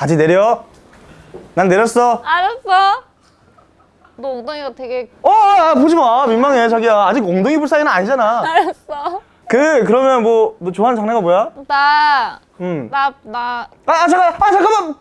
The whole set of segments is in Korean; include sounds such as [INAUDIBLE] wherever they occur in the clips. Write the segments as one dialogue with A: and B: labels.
A: 바지 내려 난 내렸어
B: 알았어. 너 엉덩이가 되게
A: 어 아, 보지 마 민망해 자기야 아직 엉덩이 불 사이는 아니잖아
B: 알았어.
A: 그 그러면 뭐 너 좋아하는 장르가 뭐야?
B: 나,
A: 음.
B: 나, 나.
A: 아, 아 잠깐 아 잠깐만.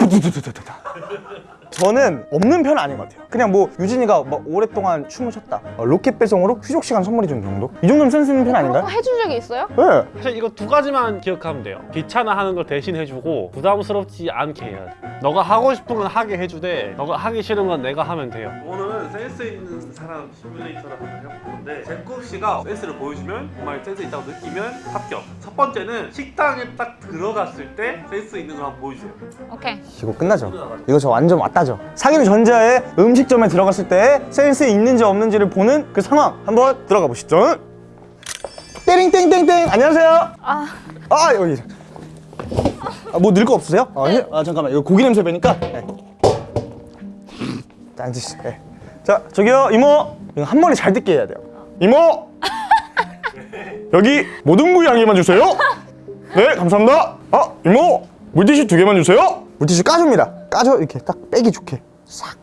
A: 저는 없는 편은 아닌 것 같아요. 그냥 뭐 유진이가 막 오랫동안 춤을 췄다. 어, 로켓 배송으로 휴족 시간 선물해 주는 정도? 이 정도면 센스 있는 편 아닌가요?
B: 거 해준 적이 있어요?
A: 네.
C: 사실 이거 두 가지만 기억하면 돼요. 귀찮아하는 걸 대신 해주고 부담스럽지 않게 해야 돼. 너가 하고 싶은 건 하게 해주되 너가 하기 싫은 건 내가 하면 돼요.
D: 오늘은 센스 있는 사람 시뮬레이터를 한번 해볼 건데 제국 씨가 센스를 보여주면 정말 센스 있다고 느끼면 합격. 첫 번째는 식당에 딱 들어갔을 때 센스 있는 거 한번 보여주세요.
B: 오케이.
A: 이거 끝나죠? 이거 저 완전 왔다 죠. 사귀는 전자에 음식점에 들어갔을 때 센스 있는지 없는지를 보는 그 상황. 한번 들어가 보시죠. 땡땡땡땡! 안녕하세요.
B: 아,
A: 아 여기. 아, 뭐 넣을 거 없으세요? 아, 예? 아 잠깐만. 이거 고기 냄새 배니까? 네. 자 앉으시죠 네. 자 저기요. 이모. 이거 한 번에 잘 듣게 해야 돼요. 이모! 여기 모든 부위 한 개만 주세요. 네 감사합니다. 아 이모. 물티슈 두 개만 주세요. 물티슈 까줍니다 까줘 이렇게 딱 빼기 좋게 싹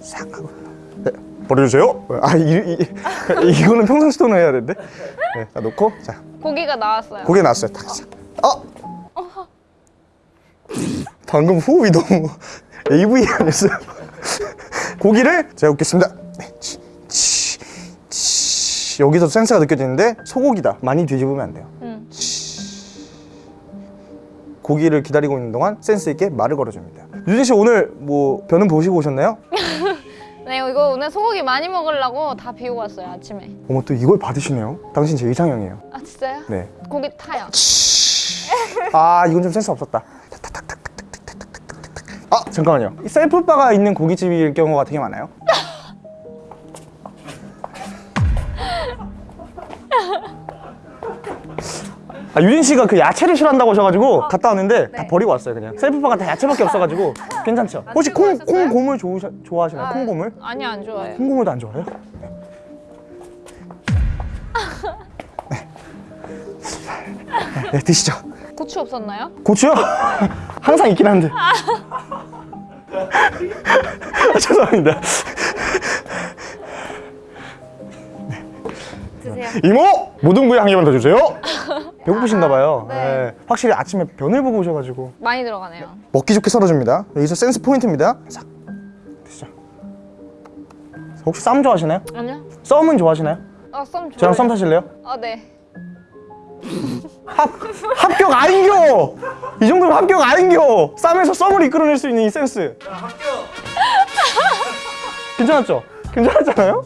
A: 싹 하고 네, 버려주세요 아 이, 이, [LAUGHS] 이 거는 평상시 톤을 해야 되는데 네, 자, 놓고 자
B: 고기가 나왔어요.
A: 고개 나왔어요. 딱. 싹. 어? 방금 호흡이 너무 [LAUGHS] AV 아니었어요? [LAUGHS] 고기를 제가 굽겠습니다. 네. 치, 치, 치. 여기서 센스가 느껴지는데 소고기다. 많이 뒤집으면 안 돼요.
B: 응.
A: 고기를 기다리고 있는 동안 센스 있게 말을 걸어줍니다. 유진 씨 오늘 뭐 변은 보시고 오셨나요? [LAUGHS]
B: 네, 이거 오늘 소고기 많이 먹으려고 다 비우고 왔어요, 아침에.
A: 어머 또 이걸 받으시네요. 당신 제 이상형이에요.
B: 아, 진짜요?
A: 네.
B: 고기 타요.
A: 아 이건 좀 센스 없었다 아 잠깐만요 이 셀프바가 있는 고깃집일 경우가 되게 많아요 아 유진 씨가 그 야채를 싫어한다고 하셔가지고 갔다 왔는데 다 버리고 왔어요 그냥 셀프바가 다 야채밖에 없어가지고 괜찮죠? 혹시 콩,
B: 오셨어요?
A: 콩고물 좋으셔, 좋아하시나요?
B: 아,
A: 콩고물?
B: 아니, 안 좋아해요.
A: 콩 고물도 안 좋아해요? 네. 네. 네 드시죠
B: 고추 없었나요?
A: 고추요? 항상 있긴 한데. 아, [LAUGHS] 죄송합니다.
B: 드세요.
A: 이모! 모든 부위 한 개만 더 주세요. [LAUGHS] 배고프신가 봐요.
B: 네.
A: 네. 확실히 아침에 변을 보고 오셔가지고
B: 많이 들어가네요.
A: 먹기 좋게 썰어줍니다. 여기서 센스 포인트입니다. 싹 드시죠. 혹시 쌈 좋아하시나요?
B: 아니요?
A: 썸은 좋아하시나요?
B: 아, 썸 좋아해요.
A: 저랑 썸 타실래요?
B: 아, 네.
A: 합, 합격 아닌겨! 이 정도면 합격 아닌겨! 쌈에서 썸을 이끌어낼 수 있는 이 센스. 괜찮았죠? 괜찮았잖아요?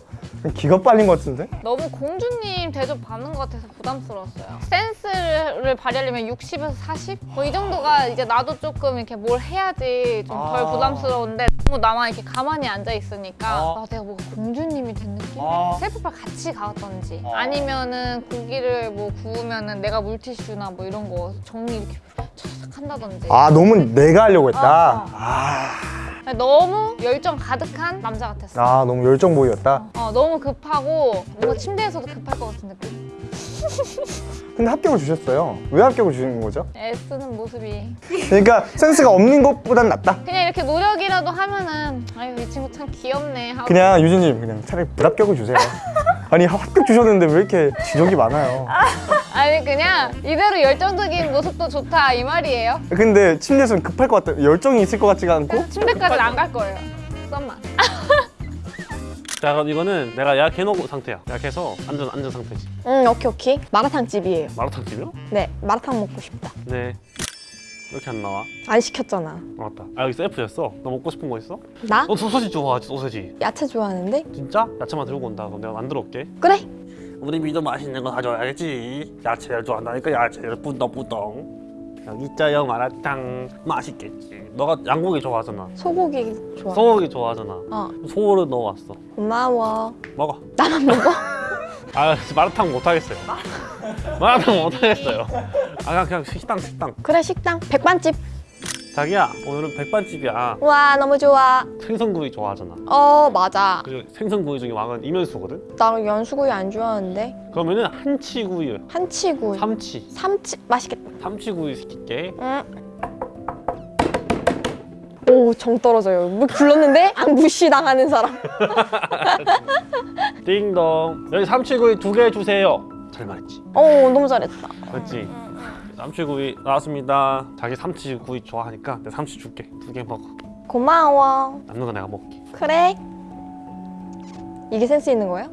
A: 기가 빨린 것 같은데?
B: 너무 공주님 대접 받는 것 같아서 부담스러웠어요. 센스를 발휘하려면 60에서 40? 뭐 이 정도가 이제 나도 조금 이렇게 뭘 해야지 좀덜
A: 아.
B: 부담스러운데 너무 나만 이렇게 가만히 앉아 있으니까
A: 아.
B: 아, 내가 뭐 공주님이 된 느낌?
A: 아.
B: 셀프바 같이 가왔던지
A: 아.
B: 아니면은 고기를 뭐 구우면은 내가 물티슈나 뭐 이런 거 정리 이렇게 촥 한다든지
A: 아, 너무 내가 하려고 했다?
B: 어, 어.
A: 아,
B: 너무 열정 가득한 남자 같았어.
A: 아 너무 열정 보이였다?
B: 어, 너무 급하고 뭔가 침대에서도 급할 것 같은 느낌?
A: 근데 합격을 주셨어요. 왜 합격을 주신 거죠?
B: 애쓰는 모습이
A: 그러니까 센스가 없는 것보단 낫다?
B: 그냥 이렇게 노력이라도 하면은 아유 이 친구 참 귀엽네 하고
A: 그냥 유진님 그냥 차라리 불합격을 주세요. 아니 합격 주셨는데 왜 이렇게 지적이 많아요?
B: 아니 그냥 이대로 열정적인 모습도 좋다 이 말이에요
A: 근데 침대에서는 급할 것 같다. 열정이 있을 것 같지가 않고?
B: 침대까지는 안 갈 거예요 썸만 [LAUGHS]
C: 자 그럼 이거는 내가 예약해놓은 상태야. 예약해서 안전 안전 상태지.
E: 응 오케이 오케이. 마라탕 집이에요.
C: 마라탕 집이요?
E: 네 마라탕 먹고 싶다.
C: 네. 이렇게 안 나와?
E: 안 시켰잖아.
C: 아, 맞다. 아 여기 셀프였어? 너 먹고 싶은 거 있어?
E: 나?
C: 너 소세지 좋아하지 소세지?
E: 야채 좋아하는데?
C: 진짜? 야채만 들고 온다. 그럼 내가 만들어 올게.
E: 그래.
C: 우리 미도 맛있는 거 사줘야겠지. 야채를 좋아한다니까 야채를 뿌덩뿌덩 있자요 마라탕 맛있겠지. 너가 양고기 좋아하잖아.
E: 소고기 좋아.
C: 소고기 좋아하잖아.
E: 어.
C: 소를 넣어왔어.
E: 고마워.
C: 먹어.
E: 나만 먹어? [LAUGHS]
C: 아 마라탕 못하겠어요. 마라탕 못하겠어요. 아 그냥, 그냥 식당 식당.
E: 그래 식당. 백반집
C: 자기야 오늘은 백반집이야.
E: 와 너무 좋아.
C: 생선구이 좋아하잖아.
E: 어 맞아.
C: 그리고 생선구이 중에 왕은 이면수거든?
E: 나 연수구이 안 좋아하는데.
C: 그러면은 한치구이.
E: 한치구이.
C: 삼치.
E: 삼치. 맛있겠다.
C: 삼치구이 시킬게.
E: 응. 오, 정 떨어져요. 뭐 불렀는데 안 무시당하는 사람. [LAUGHS]
C: 띵동. 여기 삼치구이 두 개 주세요. 잘 말했지.
E: 오, 너무 잘했다.
C: 그렇지 삼치구이 나왔습니다 자기 삼치구이 좋아하니까 내가 삼치 줄게 두 개 먹어
E: 고마워.
C: 남는 거 내가 먹을게
E: 그래. 이게 센스 있는 거예요?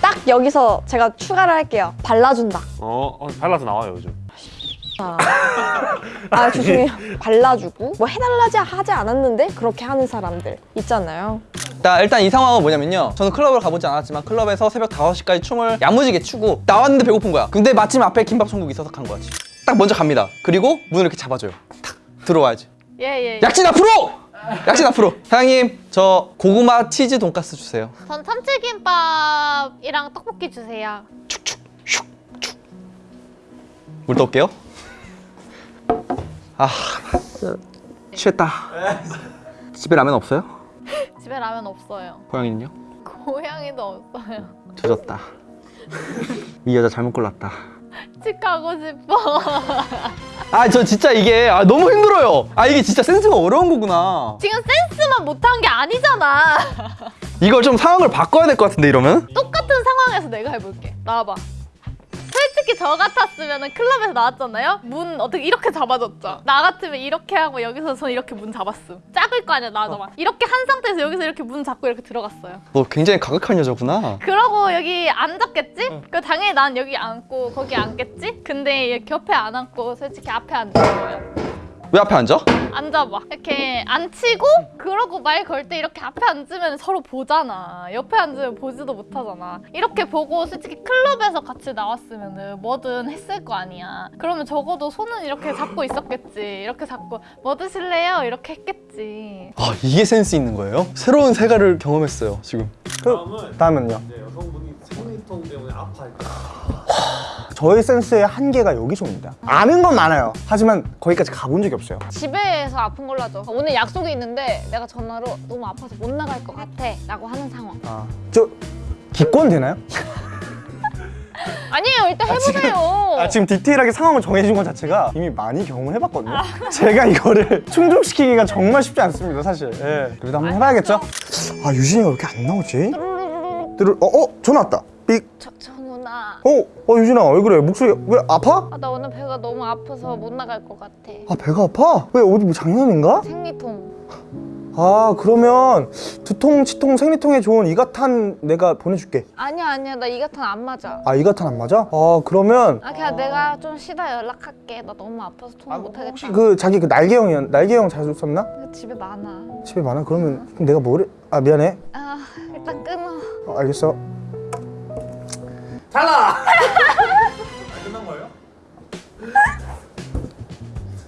E: 딱 여기서 제가 추가를 할게요. 발라준다.
C: 어, 어 발라서 나와요 요즘
E: 아, 아 죄송해요. 발라주고 뭐 해달라지 하지 않았는데 그렇게 하는 사람들 있잖아요.
F: 자, 일단 이 상황은 뭐냐면요. 저는 클럽을 가보지 않았지만 클럽에서 새벽 5시까지 춤을 야무지게 추고 나왔는데 배고픈 거야. 근데 마침 앞에 김밥 천국이 있어서 간 거지. 딱 먼저 갑니다. 그리고 문을 이렇게 잡아줘요. 탁 들어와야지.
B: 예예.
F: 약진 앞으로! 약진 앞으로. 사장님, 저 고구마 치즈 돈가스 주세요.
B: 전 참치김밥이랑 떡볶이 주세요.
F: 물 떠올게요. 아, 취했다. 집에 라면 없어요? [LAUGHS]
B: 집에 라면 없어요.
F: 고양이는요?
B: 고양이도 없어요.
F: 조졌다. 이 여자 잘못 골랐다.
B: 집 가고 싶어.
F: 아, 저 진짜 이게 아, 너무 힘들어요. 아, 이게 진짜 센스가 어려운 거구나.
B: 지금 센스만 못한 게 아니잖아.
F: 이걸 좀 상황을 바꿔야 될 것 같은데 이러면?
B: 똑같은 상황에서 내가 해볼게. 나와봐. 솔직히 저 같았으면 클럽에서 나왔잖아요? 문 어떻게 이렇게 잡아줬죠? 나 같으면 이렇게 하고 여기서 전 이렇게 문 잡았음. 작을 거 아니야, 나도 막. 이렇게 한 상태에서 여기서 이렇게 문 잡고 이렇게 들어갔어요.
F: 너 굉장히 가격한 여자구나.
B: 그러고 여기 앉았겠지? 그 당연히 난 여기 앉고 거기 앉겠지? 근데 이렇게 옆에 안 앉고 솔직히 앞에 앉은 거예요.
F: 왜 앞에 앉아?
B: 앉아봐. 이렇게 앉히고 그러고 말 걸 때 이렇게 앞에 앉으면 서로 보잖아. 옆에 앉으면 보지도 못하잖아. 이렇게 보고 솔직히 클럽에서 같이 나왔으면 은 뭐든 했을 거 아니야. 그러면 적어도 손은 이렇게 잡고 있었겠지. 이렇게 잡고 뭐 드실래요? 이렇게 했겠지.
F: 아, 이게 센스 있는 거예요? 새로운 세가를 경험했어요, 지금.
A: 그 다음은요.
C: 네, 여성분이 생리통 때문에 아파할 때
A: 저의 센스의 한계가 여기서입니다. 아는 건 많아요. 하지만 거기까지 가본 적이 없어요.
B: 집에서 아픈 걸로 하죠. 오늘 약속이 있는데 내가 전화로 너무 아파서 못 나갈 것 같아. 라고 하는 상황.
A: 아, 저 기권 되나요?
B: 아니에요. 일단 해보세요.
A: 아, 지금 디테일하게 상황을 정해준 것 자체가 이미 많이 경험을 해봤거든요. 제가 이거를 [LAUGHS] 충족시키기가 정말 쉽지 않습니다, 사실. 예. 그래도 한번 해봐야겠죠? 아, 유진이가 왜 이렇게 안 나오지? 들을, 어, 어, 전화 왔다. 삑.
B: 저, 저 누나.
A: 어, 어, 유진아, 왜 그래? 목소리, 왜 아파?
B: 아, 나 오늘 배가 너무 아파서 못 나갈 것 같아.
A: 아, 배가 아파? 왜, 어디 뭐 장염인가?
B: 생리통.
A: 아, 그러면 두통, 치통, 생리통에 좋은 이가탄 내가 보내줄게.
B: 아니야, 아니야. 나 이가탄 안 맞아.
A: 아, 이가탄 안 맞아? 아, 그러면
B: 아, 그냥 내가 좀 쉬다 연락할게. 나 너무 아파서 통화 못 하겠다.
A: 혹시 그 자기 그 날개형이야, 날개형 자주 썼나?
B: 집에 많아.
A: 집에 많아? 그러면 그럼 내가 뭐를? 아, 미안해.
B: 아, 일단 끊어.
A: 어, 알겠어.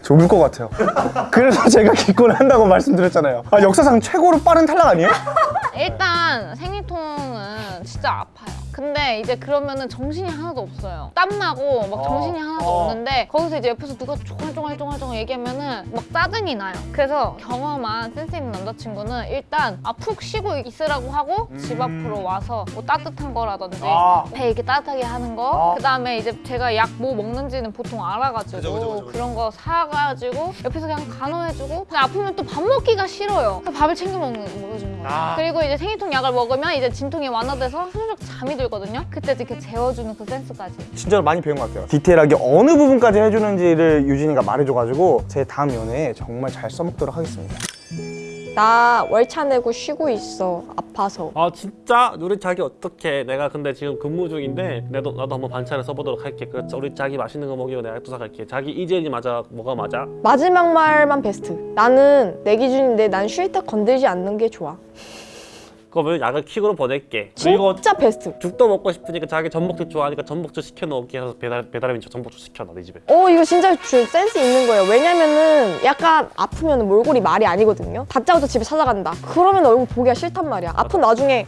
A: 저 울 것 같아요. 그래서 제가 기권을 한다고 말씀드렸잖아요. 아, 역사상 최고로 빠른 탈락 아니에요? [LAUGHS]
B: 일단 생리통은 진짜. 근데 이제 그러면은 정신이 하나도 없어요. 땀나고 막 정신이 하나도 없는데 거기서 이제 옆에서 누가 쫑알쫑알쫑알쫑알 얘기하면은 막 짜증이 나요. 그래서 경험한 센스 있는 남자친구는 일단 아 푹 쉬고 있으라고 하고 집 앞으로 와서 뭐 따뜻한 거라든지
A: 아.
B: 배 이렇게 따뜻하게 하는 거 그다음에 이제 제가 약 뭐 먹는지는 보통 알아가지고 그런 거 사가지고 옆에서 그냥 간호해주고 그냥 아프면 또 밥 먹기가 싫어요. 밥을 챙겨 먹는 먹여주는 거예요. 그리고 이제 생리통 약을 먹으면 이제 진통이 완화돼서 슬쩍 잠이 들 거든요. 그때 이렇게 재워주는 그 센스까지.
A: 진짜로 많이 배운 것 같아요. 디테일하게 어느 부분까지 해주는지를 유진이가 말해줘가지고 제 다음 연애에 정말 잘 써먹도록 하겠습니다.
E: 나 월차 내고 쉬고 있어. 아파서.
C: 아 진짜? 우리 자기 어떡해 내가 근데 지금 근무 중인데 나도, 나도 한번 반찬을 써보도록 할게 그 우리 자기 맛있는 거 먹이고 내가 또 사갈게 자기 이재현이 맞아 뭐가 맞아?
E: 마지막 말만 베스트. 나는 내 기준인데 난 쉴 때 건들지 않는 게 좋아.
C: 그러면 약을 킥으로 보낼게
E: 진짜 베스트.
C: 죽도 먹고 싶으니까 자기 전복죽 좋아하니까 전복죽 시켜놓을게 해서 배달, 배달하면 저 전복죽 시켜놔 내 집에
E: 어 이거 진짜 주- 센스 있는 거예요. 왜냐면은 약간 아프면 몰골이 말이 아니거든요. 다짜고짜 집에 찾아간다. 그러면 얼굴 보기가 싫단 말이야. 아픈 나중에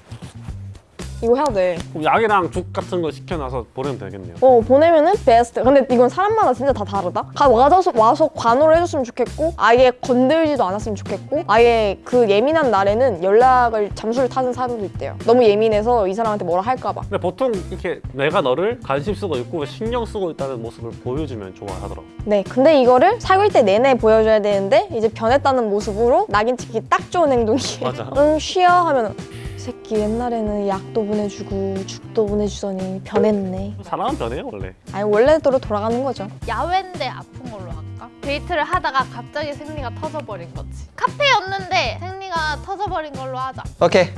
E: 이거 해야 돼.
C: 그럼 약이랑 죽 같은 거 시켜놔서 보내면 되겠네요.
E: 어 보내면은 베스트. 근데 이건 사람마다 진짜 다 다르다. 가 와서 와서 관호를 해줬으면 좋겠고 아예 건들지도 않았으면 좋겠고 아예 그 예민한 날에는 연락을 잠수를 타는 사람도 있대요. 너무 예민해서 이 사람한테 뭐라 할까봐.
C: 근데 보통 이렇게 내가 너를 관심 쓰고 있고 신경 쓰고 있다는 모습을 보여주면 좋아하더라고.
E: 네, 근데 이거를 사귈 때 내내 보여줘야 되는데 이제 변했다는 모습으로 낙인 찍기 딱 좋은 행동이에요.
C: 맞아.
E: 응, 쉬어 하면 이 새끼 옛날에는 약도 보내주고 죽도 보내주더니 변했네.
C: 사람은 변해요 원래.
E: 아니 원래대로 돌아가는 거죠.
B: 야외인데 아픈 걸로 할까? 데이트를 하다가 갑자기 생리가 터져버린 거지. 카페였는데 생리가 터져버린 걸로 하자.
F: 오케이.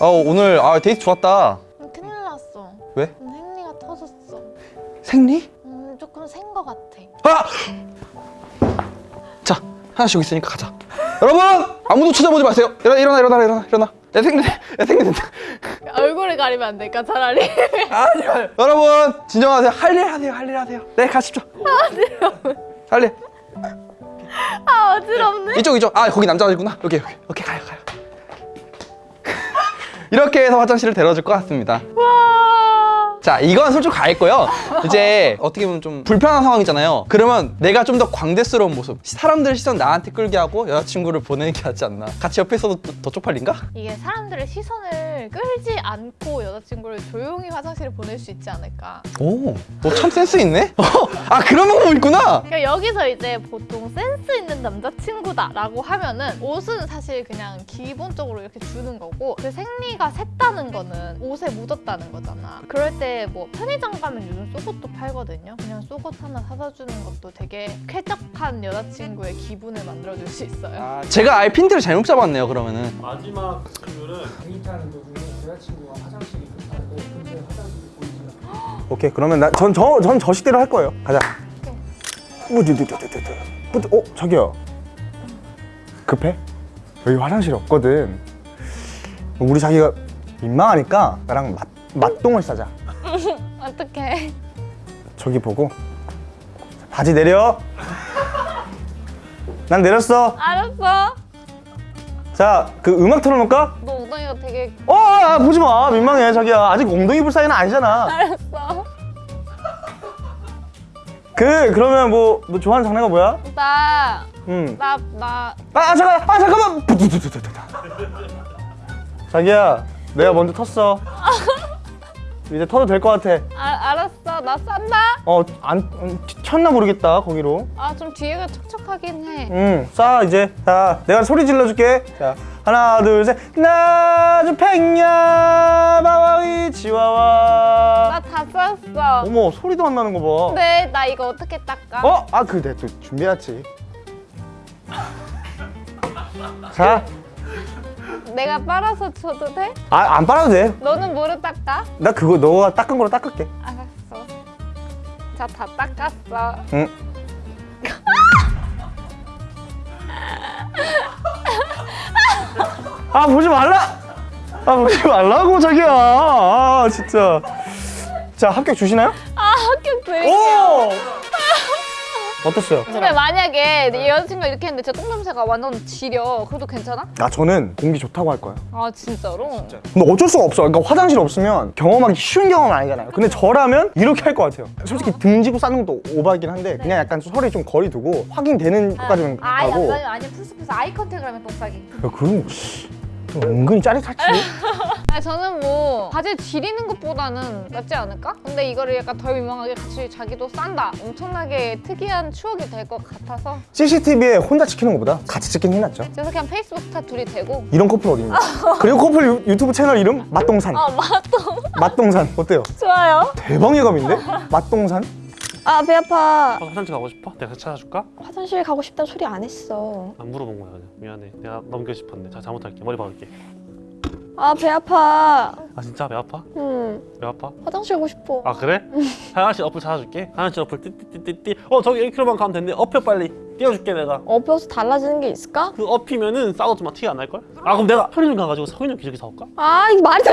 F: 어 오늘 아 데이트 좋았다.
B: 음, 큰일 났어.
F: 왜?
B: 음, 생리가 터졌어.
F: 생리?
B: 음, 조금 센 거 같아.
F: 아! 자 하나씩 여기 있으니까 가자. 여러분 아무도 쳐다보지 마세요. 일어나 일어나 일어나 일어나 생리 야 생리 된다.
B: 얼굴을 가리면 안 될까 차라리? [LAUGHS]
F: 아니요. 여러분 진정하세요. 할 일 하세요. 할 일 하세요. 네 가십시오. 할 일.
B: 아 어지럽네.
F: 이쪽 이쪽. 아 거기 남자들구나. 여기 여기. 오케이 가요 가요. [LAUGHS] 이렇게 해서 화장실을 데려줄 것 같습니다.
B: 와.
F: 자 이건 솔직히 가 있고요 이제 어떻게 보면 좀 불편한 상황이잖아요 그러면 내가 좀 더 광대스러운 모습 사람들 시선 나한테 끌게 하고 여자친구를 보내는 게 낫지 않나 같이 옆에 있어도 더, 더 쪽팔린가?
B: 이게 사람들의 시선을 끌지 않고 여자친구를 조용히 화장실에 보낼 수 있지 않을까.
F: 오너 참 센스 있네? 아 그런 방법 있구나
B: 그러니까 여기서 이제 보통 센스 있는 남자친구다 라고 하면은 옷은 사실 그냥 기본적으로 이렇게 주는 거고 그 생리가 샜다는 거는 옷에 묻었다는 거잖아. 그럴 때뭐 편의점 가면 요즘 속옷도 팔거든요. 그냥 속옷 하나 사다 주는 것도 되게 쾌적한 여자친구의 기분을 만들어줄 수 있어요.
F: 제가 아예 핀트를 잘못 잡았네요 그러면은
C: 마지막 질문은
G: 데이트하는 도중에 여자친구가 화장실이 급하고 근처에 화장실이 보이지가
A: 오케이 그러면 나 전 저 전 저식대로 할 거예요. 가자. 우두- 어 저기요. 급해? 여기 화장실 없거든. 우리 자기가 민망하니까 나랑 맞 맞동을 싸자.
B: 어떡해.
A: 저기 보고 바지 내려. 난 내렸어.
B: 알았어.
A: 자, 그 음악 틀어놓을까?
B: 너 엉덩이가 되게
A: 어, 아, 보지 마. 민망해, 자기야. 아직 엉덩이 불 사이는 아니잖아.
B: 알았어.
A: 그, 그러면 뭐, 너 좋아하는 장르가 뭐야?
B: 나,
A: 음.
B: 나, 나.
A: 아, 잠깐, 아, 잠깐만. 부두두두두두. 자기야, 내가 먼저 텄어. [LAUGHS] 이제 터도 될 것 같아.
B: 아, 알았어. 나 싼다.
A: 어, 안, 음, 쳤나 모르겠다, 거기로.
B: 아, 좀 뒤에가 촉촉하긴 해.
A: 응, 싸, 이제. 자, 내가 소리 질러줄게. 자, 하나, 둘, 셋. 나주 팽냐, 마와이, 치와와.
B: 나다 쌌어.
A: 어머, 소리도 안 나는 거 봐.
B: 근데 나 이거 어떻게 닦아?
A: 어? 아, 그, 내가 또 준비해왔지. 자,
B: 내가 빨아서 줘도 돼?
A: 아, 안 빨아도 돼.
B: 너는 뭐로 닦아?
A: 나 그거 너가 닦은 거로 닦을게.
B: 알았어. 자, 다 닦았어.
A: 응. 아, 보지 말라! 아, 보지 말라고, 자기야. 아, 진짜. 자, 합격 주시나요?
B: 아, 합격 돼.
A: 오! 어땠어요?
B: 근데 만약에 내 여자친구가 이렇게 했는데 제 똥냄새가 완전 지려. 그래도 괜찮아?
A: 아, 저는 공기 좋다고 할 거예요.
B: 아, 진짜로?
A: 근데 어쩔 수가 없어. 그러니까 화장실 없으면 경험하기 쉬운 경험은 아니잖아요. 근데 저라면 이렇게 할 것 같아요. 솔직히 등지고 싸는 것도 오바이긴 한데 그냥 약간 서로 좀 거리 두고 확인되는 것까지는
B: 아,
A: 가고.
B: 약간 아니 풀스풀스 eye contact을 하면 똥 싸기.
A: 야, 그런 거 씨, 좀 은근히 짜릿하지. [LAUGHS]
B: 아 저는 뭐 바지 지리는 것보다는 낫지 않을까? 근데 이거를 약간 덜 민망하게 같이 자기도 싼다. 엄청나게 특이한 추억이 될 것 같아서
A: CCTV에 혼자 찍히는 것보다 같이 게 낫죠.
B: 그래서 그냥 페이스북 스타 둘이 되고
A: 이런 커플 어딨냐? [LAUGHS] 그리고 커플 유, 유튜브 채널 이름 맛동산.
B: 아 맞다.
A: 맛동산 어때요? [LAUGHS]
B: 좋아요.
A: 대박 예감인데? 맛동산?
E: 아 배 아파.
C: 어, 화장실 가고 싶어? 내가 찾아줄까?
E: 화장실 가고 싶다는 소리 안 했어.
C: 안 물어본 거야 그냥 미안해 내가 넘겨 싶었네 자 잘못할게 머리 박을게
E: 아 배 아파.
C: 아 진짜 배 아파? 음배 아파?
E: 화장실 가고 싶어.
C: 아 그래? 화장실 어플 찾아줄게 화장실 어플 띠띠띠띠띠 어 저기 1km만 가면 된대 업혀 빨리 띄워줄게 내가
E: 업혀서 달라지는 게 있을까?
C: 그 업히면은 싸워도 막 티가 안 날걸? 아 그럼 내가 편의점 가가지고 성인용 기저귀 사올까?
E: 아 이게 말이 돼?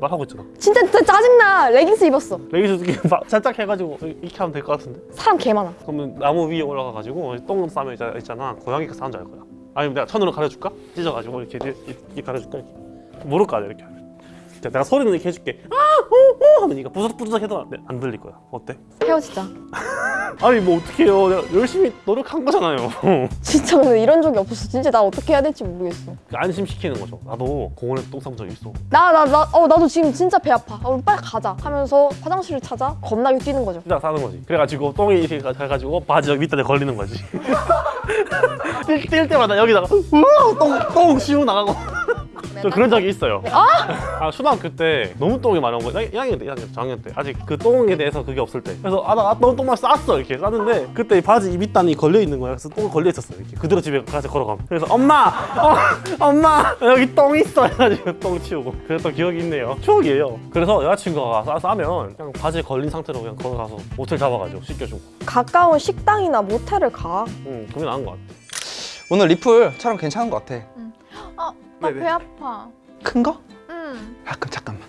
C: 말하고 있잖아
E: 진짜, 진짜 짜증나. 레깅스 입었어.
C: 이렇게 막 살짝 해가지고 이렇게 하면 될 것 같은데
E: 사람 개 많아.
C: 그러면 나무 위에 올라가가지고 똥 싸면 있잖아 고양이가 싸는 줄 알 거야 아니면 내가 천으로 가려줄까? 찢어가지고 이렇게, 이렇게 가려줄까? 이렇게 무릎 가려 이렇게 자, 내가 소리는 이렇게 해줄게 아 오 오 하면 니가 부석부석 해도 안, 돼. 안 들릴 거야 어때?
E: 헤어지자. [LAUGHS]
C: 아니 뭐 어떡해요 내가 열심히 노력한 거잖아요 [LAUGHS]
E: 진짜 근데 이런 적이 없었어. 진짜 나 어떻게 해야 될지 모르겠어.
C: 안심시키는 거죠 나도 공원에서 똥 싸본 적 있어
E: 나 나 나 어 나도 지금 진짜 배 아파. 어, 빨리 가자. 하면서 화장실을 찾아 겁나게 뛰는 거죠.
C: 진짜 싸는 거지 그래가지고 똥이 이렇게 가- 가가지고 바지 여기 밑단에 걸리는 거지 [LAUGHS] 뛸, 뛸 때마다 여기다가 우와 똥 똥 씌우 나가고 저 그런 적이 있어요. 아 초등학교 때 너무 똥이 많이 온 거야 1학년 때 1학년 저학년 때. 아직 그 똥에 대해서 그게 없을 때. 그래서 아나 너무 똥만 쌌어. 이렇게 쌌는데 그때 이 바지 이 밑단이 걸려 있는 거야. 그래서 똥 걸려 있었어 이렇게 그대로 집에 가서 걸어가면. 그래서 엄마! 어, 엄마! 여기 똥 있어! 해가지고 똥 치우고. 그랬던 기억이 있네요. 추억이에요. 그래서 여자친구가 싸, 싸면 그냥 바지에 걸린 상태로 그냥 걸어가서 모텔 잡아가지고 씻겨주고.
E: 가까운 식당이나 모텔을 가.
C: 응 그게 나은 것 같아.
F: 오늘 리플 촬영 괜찮은 것 같아.
B: 어, 나배 아파.
F: 큰 거?
B: 응.
F: 아 그럼 잠깐만.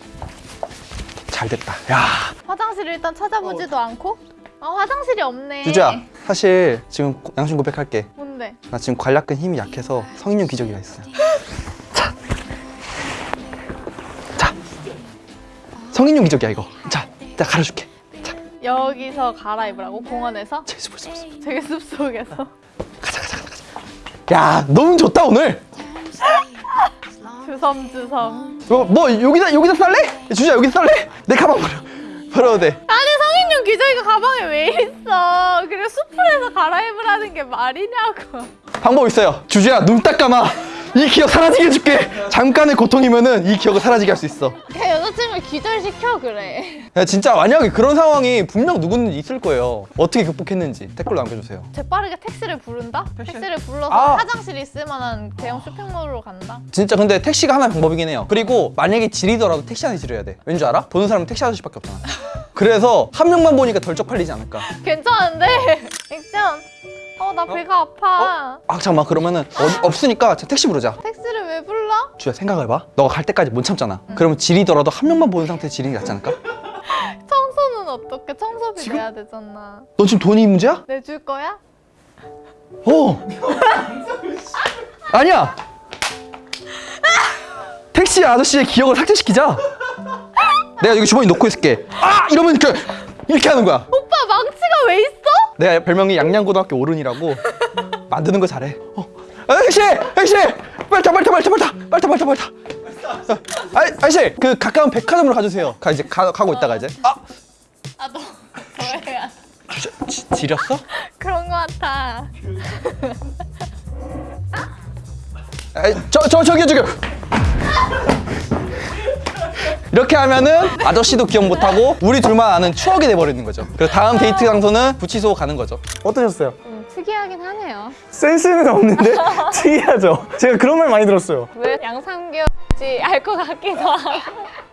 F: 잘 됐다. 야
B: 화장실을 일단 찾아보지도 않고? 아 화장실이 없네.
F: 주주야 사실 지금 고- 양심 고백할게.
B: 뭔데?
F: 나 지금 관략근 힘이 약해서 성인용 기저귀가 있어. 자, 자, 성인용 기저귀야 이거. 자, 나 갈아줄게.
B: 여기서 갈아입으라고 공원에서?
F: 숲.
B: 저기 숲속에서.
F: 가자, 가자, 가자, 가자. 야, 너무 좋다 오늘.
B: 주섬주섬.
F: 뭐, 뭐 여기다 여기다 살래? 주주야 여기다 살래? 내 가방 버려. 버려도 돼.
B: 아니 성인용 기저귀가 가방에 왜 있어? 그래 숲에서 갈아입으라는 게 말이냐고.
F: 방법 있어요. 주주야 눈 딱 감아. 이 기억 사라지게 해줄게. 잠깐의 고통이면은 이 기억을 사라지게 할 수 있어.
B: 그냥 여자친구 기절시켜 그래.
F: 야, 진짜 만약에 그런 상황이 분명 누구든지 있을 거예요. 어떻게 극복했는지 댓글로 남겨주세요.
B: 재빠르게 택시를 부른다? 택시를 불러서
F: 아.
B: 화장실 있을 만한 대형 쇼핑몰로 간다?
F: 진짜 근데 택시가 하나의 방법이긴 해요. 그리고 만약에 지리더라도 택시 안에 지려야 돼. 왠지 알아? 보는 사람은 택시 아저씨밖에 없잖아. 그래서 한 명만 보니까 덜 쪽팔리지 않을까.
B: 괜찮은데? [LAUGHS] 액션. 어 나 배가 아파.
F: 아 잠깐만 그러면은 어, 없으니까 자, 택시 부르자.
B: 택시를 왜 불러?
F: 주야 생각해봐. 너가 갈 때까지 못 참잖아. 그러면 지리더라도 한 명만 보는 상태에서 지리는 게 낫지 않을까? [LAUGHS]
B: 청소는 어떻게? 청소비 내야 되잖아.
F: 너 지금 돈이 문제야?
B: 내줄 거야?
F: 어. [LAUGHS] 아니야. 택시 아저씨의 기억을 삭제시키자. 내가 여기 주머니 놓고 있을게. 아 이러면 이렇게 이렇게 하는 거야.
B: 오빠 망치가 왜 있어?
F: 내가 별명이 양양고등학교 오른이라고 만드는 거 잘해. 어. 아, 택시! 택시! 빨리 타, 빨리 타, 빨리 타, 빨리 타, 빨리 타, 빨리 타, 빨리 타. 아, 아저씨, 그 가까운 백화점으로 가주세요. 가 이제 가, 가고 있다가 이제. 아,
B: 아너.
F: 지, 지렸어?
B: 그런 거 같아.
F: 아, 저, 저, 저기요, 저기요. 이렇게 하면은 아저씨도 기억 못하고 우리 둘만 아는 추억이 돼버리는 거죠. 그리고 다음 데이트 장소는 구치소 가는 거죠.
A: 어떠셨어요?
B: 음, 특이하긴 하네요.
A: 센스는 없는데 [LAUGHS] [LAUGHS] 특이하죠? 제가 그런 말 많이 들었어요.
B: 왜 양삼겹인지 알 것 같기도 하고.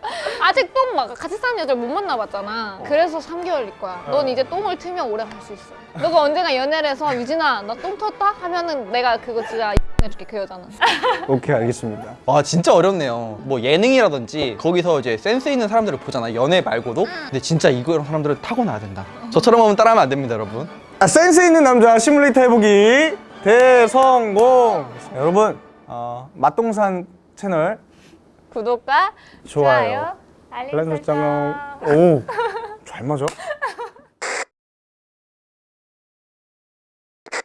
B: [LAUGHS] 아직 똥 막 같이 사는 여자를 못 만나봤잖아. 그래서 3개월일 거야. 넌 이제 똥을 트면 오래 갈 수 있어. 너가 언젠가 연애를 해서 유진아 나 똥 텄다? 하면은 내가 그거 진짜 해줄게 그 여자는. [LAUGHS]
A: 오케이 알겠습니다.
F: 와 진짜 어렵네요. 뭐 예능이라든지 거기서 이제 센스 있는 사람들을 보잖아. 연애 말고도. 근데 진짜 이런 사람들은 타고나야 된다. 저처럼 하면 따라하면 안 됩니다, 여러분.
A: 아, 센스 있는 남자 시뮬레이터 해보기 대성공. 여러분 어, 맛동산 채널
B: 구독과
A: 좋아요.
B: 좋아요, 알림 설정.
A: 설정. [LAUGHS] 오, 잘 맞아.